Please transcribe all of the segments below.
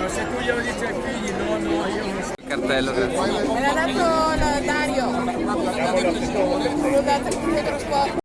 ma se tu glielo dici ai figli, no, no, io non so. Il cartello, grazie. Me l'ha dato Dario. L'ho dato a Pietro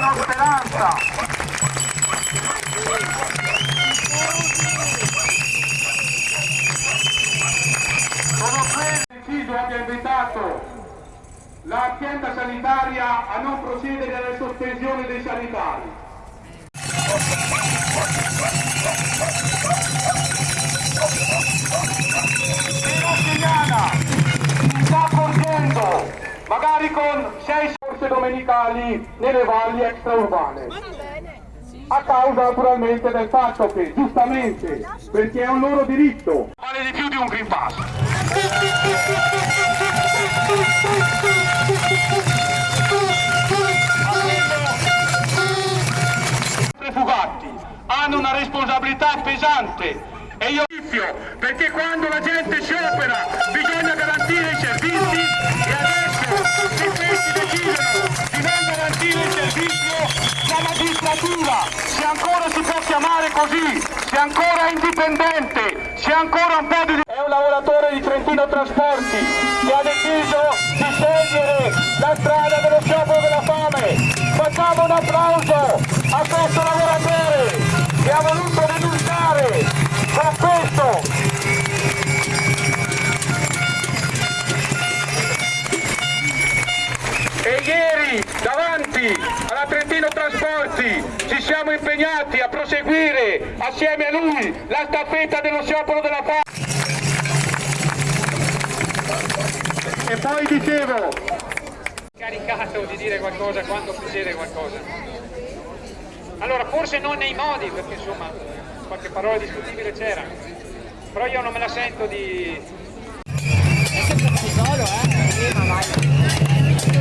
la speranza. Sono ben deciso abbia invitato l'azienda sanitaria a non procedere alla sospensione dei sanitari. Però Signana sta portando, magari con 6 feste domenicali nelle valli extraurbane. A causa naturalmente del fatto che, giustamente, perché è un loro diritto, vale di più di un Green Pass. Fugatti hanno una responsabilità pesante. E io rischio perché quando la gente si opera bisogna garantire i servizi e adesso i servizi garantire il servizio la magistratura. Se ancora si può chiamare così se ancora è indipendente se ancora un po' di è un lavoratore di Trentino Trasporti che ha deciso di scegliere la strada dello sciopero della fame. Facciamo un applauso a questo lavoratore che ha voluto denunciare con questo. E ieri davanti alla Trentino Trasporti. Ci siamo impegnati a proseguire assieme a lui la staffetta dello sciopero della fame e poi dicevo caricato di dire qualcosa quando succede qualcosa. Allora, forse non nei modi, perché insomma qualche parola discutibile c'era, però io non me la sento di...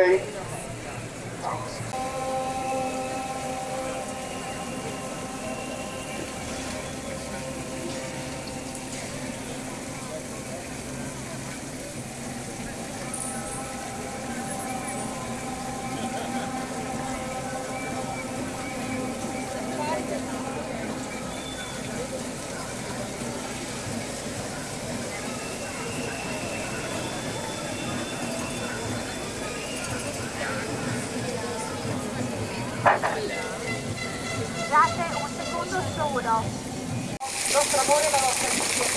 okay? Solo. Il nostro amore e la nostra amicizia.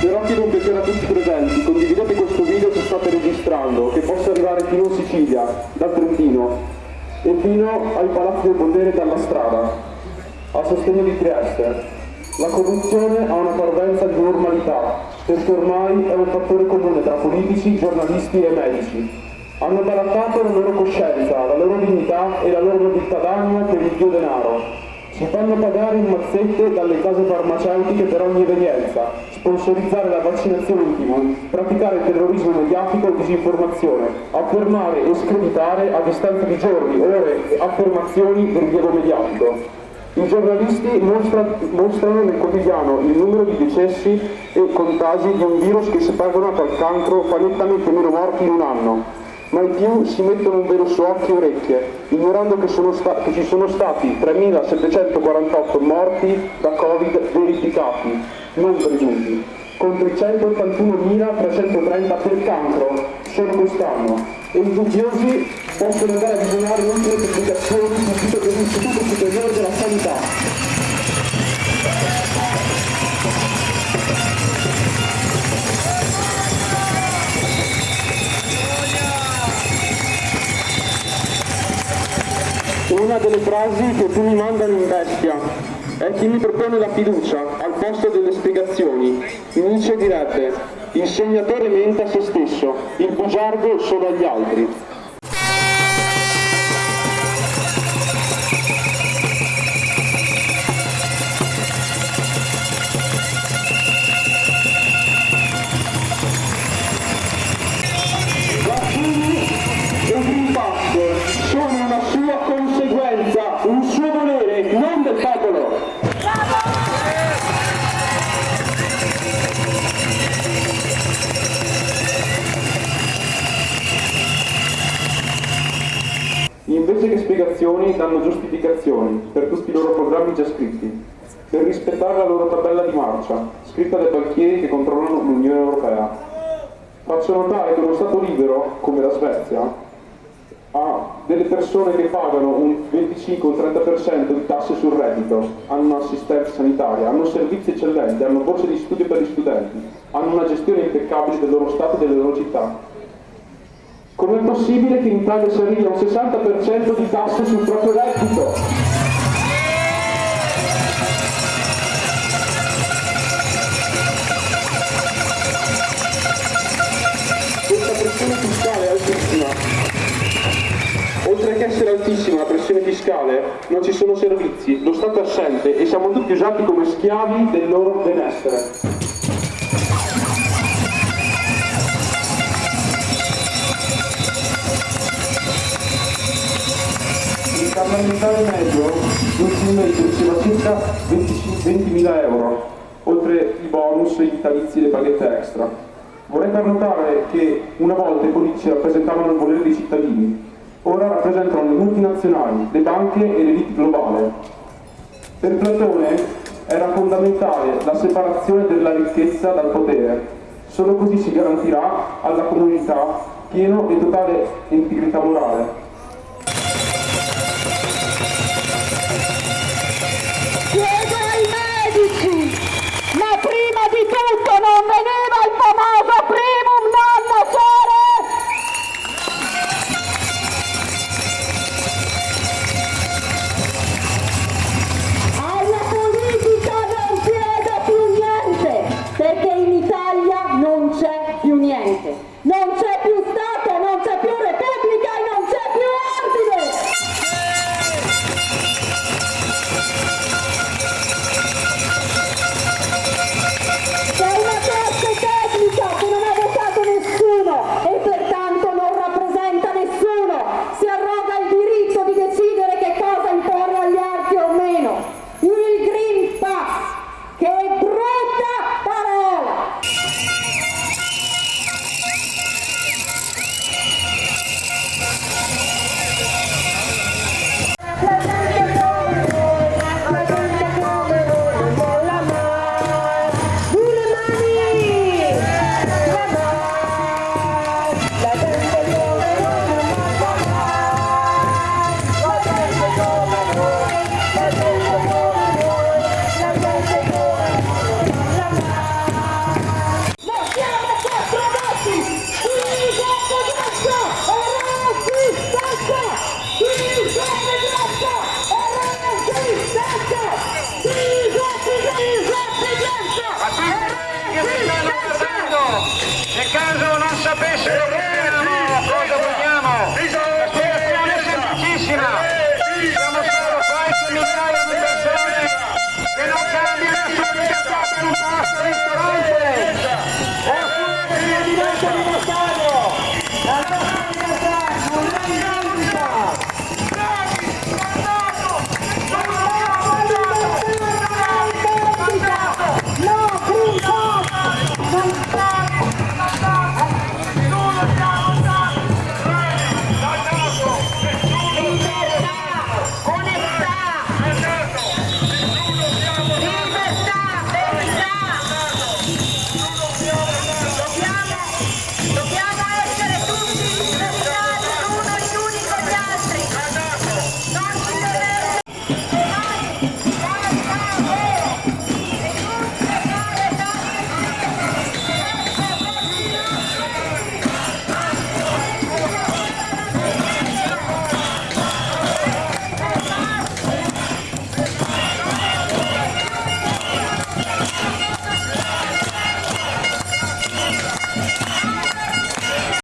Chiedo un piacere a tutti presenti, condividete questo video che state registrando, che possa arrivare fino in Sicilia, dal Trentino, e fino ai palazzi del potere dalla strada, a sostegno di Trieste. La corruzione ha una parvenza di normalità, perché ormai è un fattore comune tra politici, giornalisti e medici. Hanno barattato la loro coscienza, la loro dignità e la loro nobiltà d'animo per il dio denaro. Si fanno pagare in mazzette dalle case farmaceutiche per ogni evenienza, sponsorizzare la vaccinazione in tv, praticare terrorismo mediatico e disinformazione, affermare e screditare a distanza di giorni, ore affermazioni del rilievo mediatico. I giornalisti mostra, mostrano nel quotidiano il numero di decessi e contagi di un virus che se paragonato al cancro fa nettamente meno morti in un anno, mai più si mettono un velo su occhi e orecchie, ignorando che, che ci sono stati 3.748 morti da Covid verificati, non presunti, contro i 181.330 per cancro solo quest'anno. E i dubbiosi possono andare a visionare oltre le pubblicazioni sul sito dell'Istituto Superiore della Sanità. Una delle frasi che più mi mandano in bestia è chi mi propone la fiducia al posto delle spiegazioni. Nietzsche direbbe, il sognatore mente a se stesso, il bugiardo solo agli altri. Spiegazioni danno giustificazioni per tutti i loro programmi già scritti, per rispettare la loro tabella di marcia, scritta dai banchieri che controllano l'Unione Europea. Faccio notare che uno Stato libero, come la Svezia, ha delle persone che pagano un 25 o un 30% di tasse sul reddito, hanno un'assistenza sanitaria, hanno servizi eccellenti, hanno borse di studio per gli studenti, hanno una gestione impeccabile del loro Stato e delle loro città. Com'è possibile che in Italia si arrivi a un 60% di tasse sul proprio reddito? Questa pressione fiscale è altissima. Oltre che essere altissima la pressione fiscale, non ci sono servizi, lo Stato è assente e siamo tutti usati come schiavi del loro benessere. Il parlamentare medio mensilmente riceva circa 20.000 euro, oltre i bonus, i vitalizi e le paghette extra. Vorrei far notare che una volta i politici rappresentavano il volere dei cittadini, ora rappresentano le multinazionali, le banche e l'elite globale. Per Platone era fondamentale la separazione della ricchezza dal potere, solo così si garantirà alla comunità pieno e totale integrità morale.